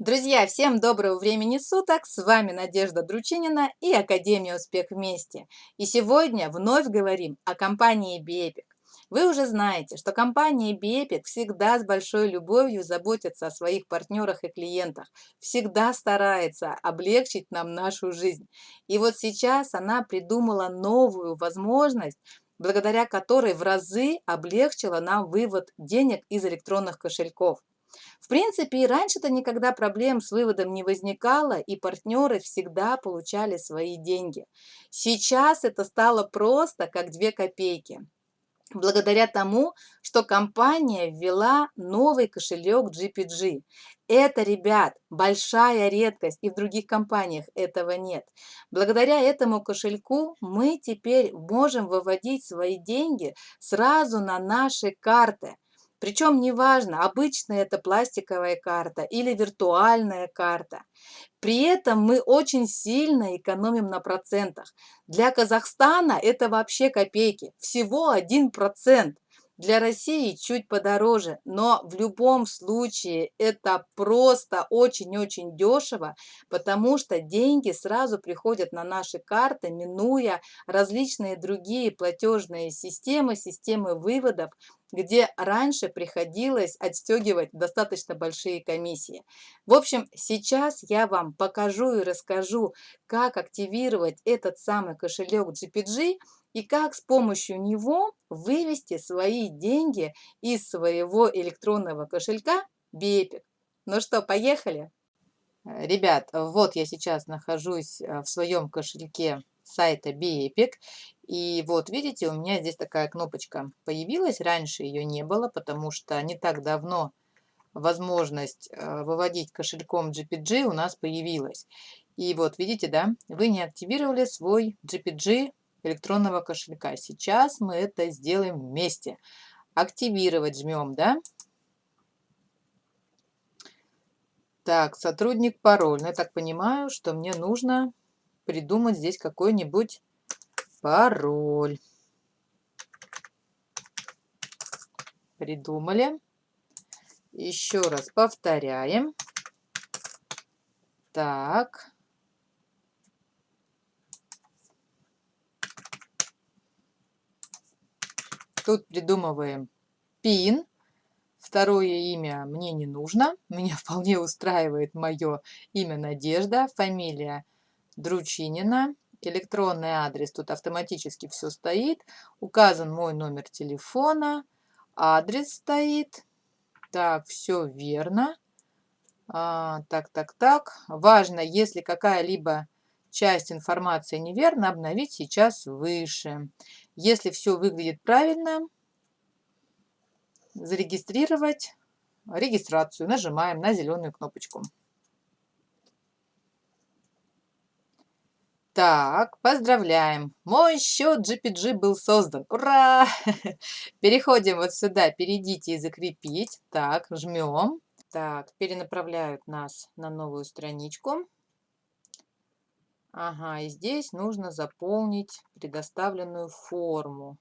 Друзья, всем доброго времени суток! С вами Надежда Дручинина и Академия Успех Вместе. И сегодня вновь говорим о компании Бепик. Вы уже знаете, что компания Бепик всегда с большой любовью заботится о своих партнерах и клиентах, всегда старается облегчить нам нашу жизнь. И вот сейчас она придумала новую возможность, благодаря которой в разы облегчила нам вывод денег из электронных кошельков. В принципе, и раньше-то никогда проблем с выводом не возникало, и партнеры всегда получали свои деньги. Сейчас это стало просто как две копейки. Благодаря тому, что компания ввела новый кошелек GPG. Это, ребят, большая редкость, и в других компаниях этого нет. Благодаря этому кошельку мы теперь можем выводить свои деньги сразу на наши карты – причем неважно, обычная это пластиковая карта или виртуальная карта. При этом мы очень сильно экономим на процентах. Для Казахстана это вообще копейки, всего 1%. Для России чуть подороже, но в любом случае это просто очень-очень дешево, потому что деньги сразу приходят на наши карты, минуя различные другие платежные системы, системы выводов, где раньше приходилось отстегивать достаточно большие комиссии. В общем, сейчас я вам покажу и расскажу, как активировать этот самый кошелек GPG и как с помощью него вывести свои деньги из своего электронного кошелька Бепик. Ну что, поехали? Ребят, вот я сейчас нахожусь э, в своем кошельке сайта Бепик. И вот видите, у меня здесь такая кнопочка появилась. Раньше ее не было, потому что не так давно возможность э, выводить кошельком GPG у нас появилась. И вот видите, да, вы не активировали свой GPG электронного кошелька. Сейчас мы это сделаем вместе. Активировать жмем, да? Так, сотрудник пароль. Ну, я так понимаю, что мне нужно придумать здесь какой-нибудь пароль. Придумали. Еще раз повторяем. Так. Тут придумываем пин. Второе имя мне не нужно. Меня вполне устраивает мое имя Надежда, фамилия Дручинина. Электронный адрес, тут автоматически все стоит. Указан мой номер телефона. Адрес стоит. Так, все верно. А, так, так, так. Важно, если какая-либо часть информации неверна, обновить сейчас выше. Если все выглядит правильно, зарегистрировать регистрацию. Нажимаем на зеленую кнопочку. Так, поздравляем. Мой счет GPG был создан. Ура! Переходим вот сюда, перейдите и закрепить. Так, жмем. Так, перенаправляют нас на новую страничку. Ага, и здесь нужно заполнить предоставленную форму.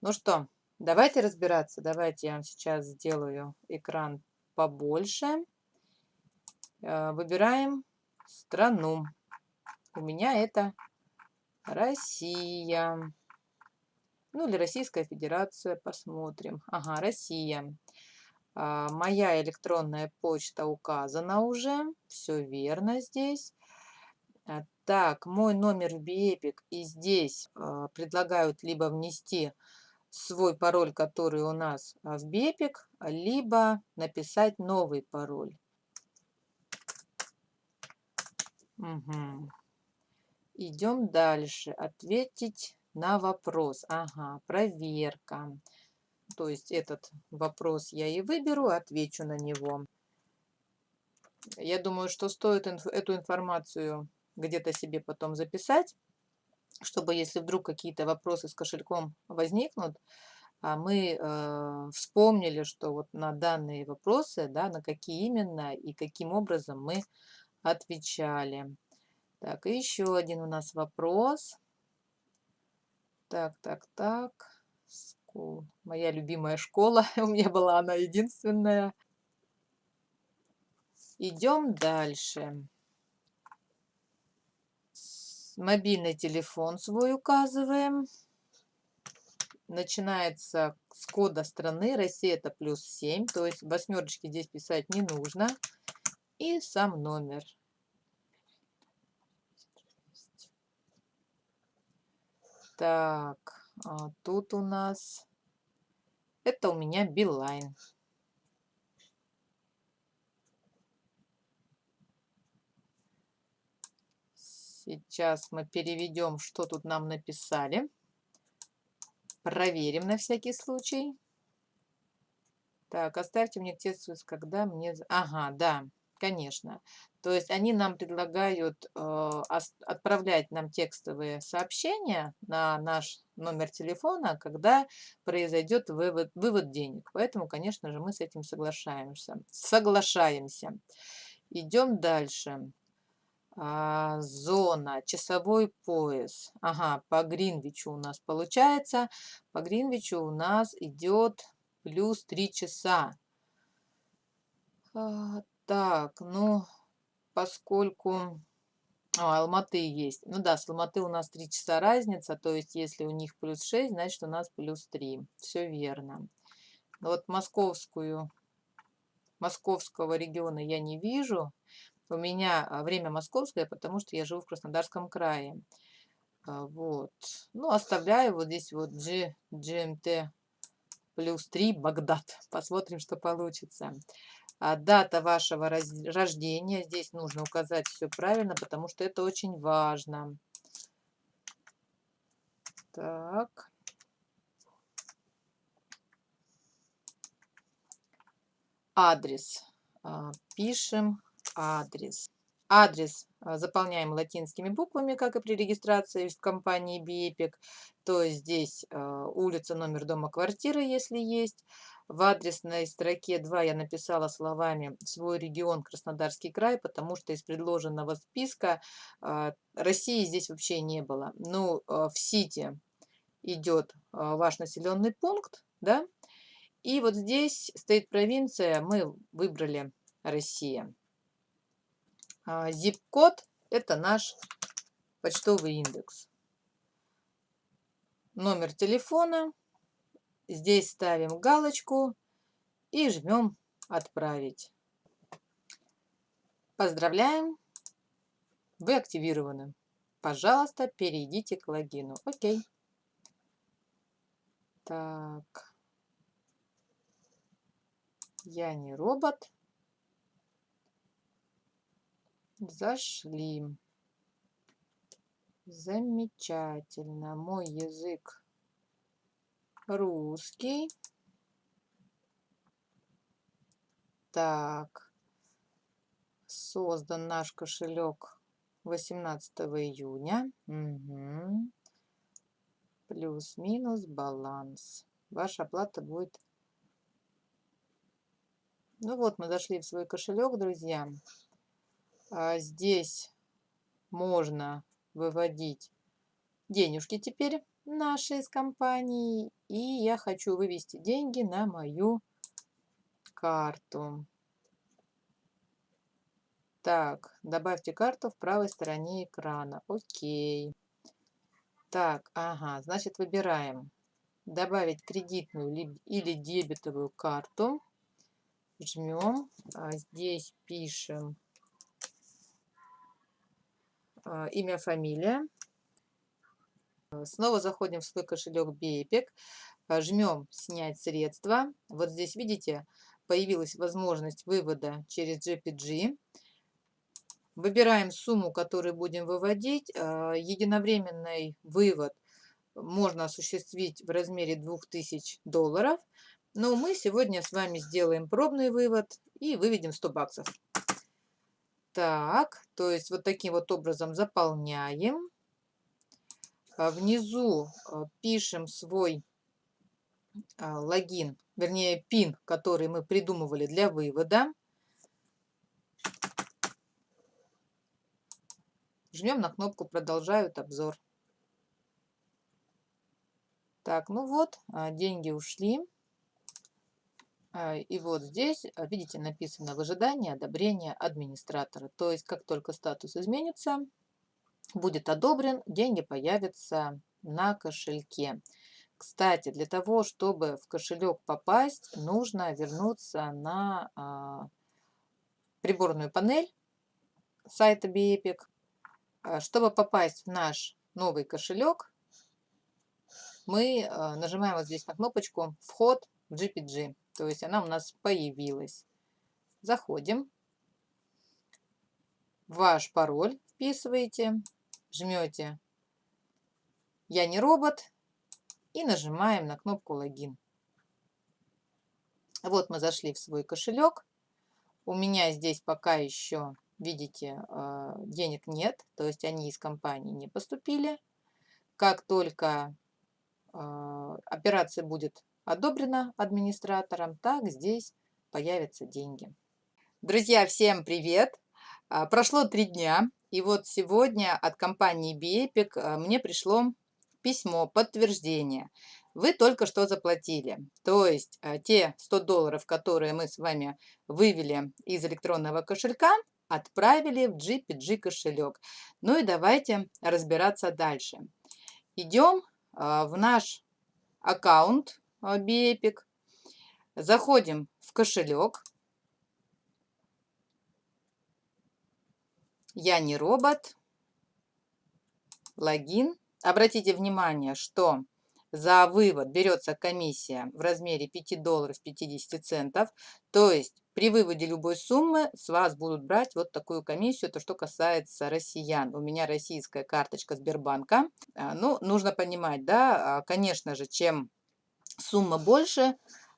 Ну что, давайте разбираться. Давайте я вам сейчас сделаю экран побольше. Э, выбираем страну. У меня это Россия. Ну или Российская Федерация, посмотрим. Ага, Россия. А, моя электронная почта указана уже. Все верно здесь. А, так, мой номер в BEpic. И здесь э, предлагают либо внести свой пароль, который у нас в BEpic, либо написать новый пароль. Угу. Идем дальше. Ответить на вопрос. Ага, проверка. То есть этот вопрос я и выберу, отвечу на него. Я думаю, что стоит инф эту информацию где-то себе потом записать, чтобы если вдруг какие-то вопросы с кошельком возникнут, а мы э, вспомнили, что вот на данные вопросы, да, на какие именно и каким образом мы отвечали. Так, и еще один у нас вопрос. Так, так, так. School. Моя любимая школа. У меня была она единственная. Идем дальше. Мобильный телефон свой указываем. Начинается с кода страны. Россия это плюс 7. То есть восьмерочки здесь писать не нужно. И сам номер. Так, а тут у нас... Это у меня Билайн. Сейчас мы переведем, что тут нам написали. Проверим на всякий случай. Так, оставьте мне текст, когда мне... Ага, да, конечно. То есть они нам предлагают э, отправлять нам текстовые сообщения на наш номер телефона, когда произойдет вывод, вывод денег. Поэтому, конечно же, мы с этим соглашаемся. Соглашаемся. Идем дальше. А, зона, часовой пояс. Ага, по Гринвичу у нас получается. По Гринвичу у нас идет плюс 3 часа. А, так, ну, поскольку... А, Алматы есть. Ну да, с Алматы у нас 3 часа разница, то есть если у них плюс 6, значит у нас плюс 3. Все верно. Но вот московскую, московского региона я не вижу. У меня а, время московское, потому что я живу в Краснодарском крае. А, вот. Ну, оставляю вот здесь вот G, GMT плюс 3 Багдад. Посмотрим, что получится. А дата вашего рождения. Здесь нужно указать все правильно, потому что это очень важно. Так. Адрес. Пишем адрес. Адрес а, заполняем латинскими буквами, как и при регистрации в компании BEpic. То здесь а, улица, номер дома, квартира, если есть. В адресной строке 2 я написала словами «свой регион Краснодарский край», потому что из предложенного списка а, России здесь вообще не было. Ну, в Сити идет ваш населенный пункт, да, и вот здесь стоит провинция, мы выбрали Россия. Zip-код – это наш почтовый индекс. Номер телефона. Здесь ставим галочку и жмем «Отправить». Поздравляем! Вы активированы. Пожалуйста, перейдите к логину. Окей. Так. Я не робот. Зашли. Замечательно. Мой язык русский. Так. Создан наш кошелек 18 июня. Угу. Плюс-минус баланс. Ваша оплата будет... Ну вот, мы зашли в свой кошелек, друзья. А здесь можно выводить денежки теперь наши из компании. И я хочу вывести деньги на мою карту. Так, добавьте карту в правой стороне экрана. Окей. Так, ага, значит выбираем добавить кредитную или дебетовую карту. Жмем. А здесь пишем имя, фамилия. Снова заходим в свой кошелек Бейпик, жмем «Снять средства». Вот здесь, видите, появилась возможность вывода через GPG. Выбираем сумму, которую будем выводить. А, единовременный вывод можно осуществить в размере 2000 долларов. Но мы сегодня с вами сделаем пробный вывод и выведем 100 баксов. Так, то есть вот таким вот образом заполняем. А внизу а, пишем свой а, логин, вернее пин, который мы придумывали для вывода. Жмем на кнопку «Продолжают обзор». Так, ну вот, деньги ушли. А, и вот здесь, а, видите, написано в ожидании одобрения администратора. То есть, как только статус изменится, будет одобрен, деньги появятся на кошельке. Кстати, для того, чтобы в кошелек попасть, нужно вернуться на а, приборную панель сайта BEPIC. Чтобы попасть в наш новый кошелек, мы нажимаем вот здесь на кнопочку «Вход в GPG». То есть она у нас появилась. Заходим. Ваш пароль вписываете, жмете «Я не робот» и нажимаем на кнопку «Логин». Вот мы зашли в свой кошелек. У меня здесь пока еще, видите, а, денег нет, то есть они из компании не поступили. Как только а, операция будет одобрена администратором, так здесь появятся деньги. Друзья, всем привет! А, прошло три дня, и вот сегодня от компании B-Epic а, мне пришло письмо, подтверждение. Вы только что заплатили. То есть а, те 100 долларов, которые мы с вами вывели из электронного кошелька, отправили в GPG кошелек. Ну и давайте разбираться дальше. Идем в наш аккаунт B-Epic. Заходим в кошелек. Я не робот. Логин. Обратите внимание, что за вывод берется комиссия в размере 5 долларов 50 центов. То есть при выводе любой суммы с вас будут брать вот такую комиссию, то что касается россиян. У меня российская карточка Сбербанка. А, ну, нужно понимать, да, а, конечно же, чем сумма больше,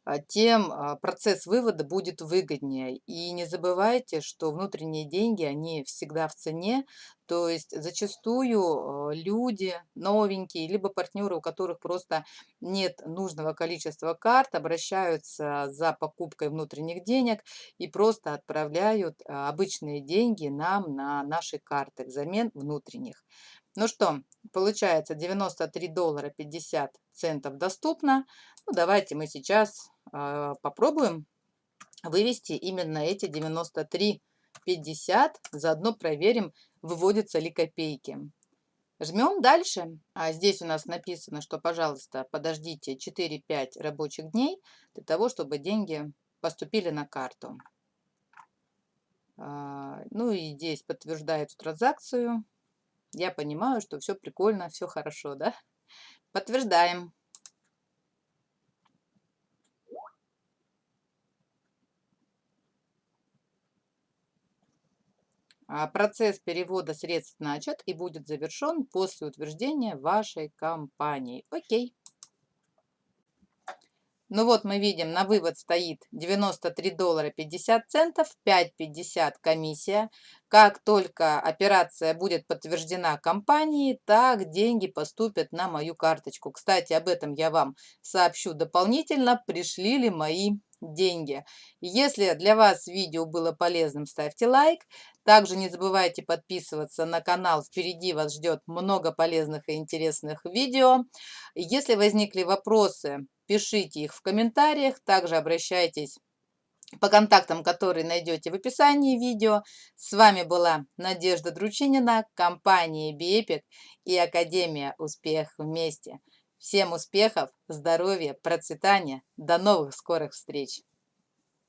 а, тем а, процесс вывода будет выгоднее. И не забывайте, что внутренние деньги, они всегда в цене. То есть зачастую а, люди новенькие, либо партнеры, у которых просто нет нужного количества карт, обращаются за покупкой внутренних денег и просто отправляют обычные деньги нам на наши карты взамен внутренних. Ну что, получается 93 доллара 50 центов доступно. Ну, давайте мы сейчас э, попробуем вывести именно эти 93,50. Заодно проверим, выводятся ли копейки. Жмем дальше. А здесь у нас написано, что, пожалуйста, подождите 4-5 рабочих дней для того, чтобы деньги поступили на карту. А, ну и здесь подтверждает транзакцию. Я понимаю, что все прикольно, все хорошо, да? Подтверждаем. А, процесс перевода средств начат и будет завершен после утверждения вашей компании. Окей. Ну вот мы видим, на вывод стоит 93 доллара 50 центов, 5,50 комиссия. Как только операция будет подтверждена компанией, так деньги поступят на мою карточку. Кстати, об этом я вам сообщу дополнительно, пришли ли мои деньги. Если для вас видео было полезным, ставьте лайк. Также не забывайте подписываться на канал. Впереди вас ждет много полезных и интересных видео. Если возникли вопросы, пишите их в комментариях. Также обращайтесь по контактам, которые найдете в описании видео. С вами была Надежда Дручинина, компания B-Epic и Академия Успех вместе. Всем успехов, здоровья, процветания. До новых скорых встреч!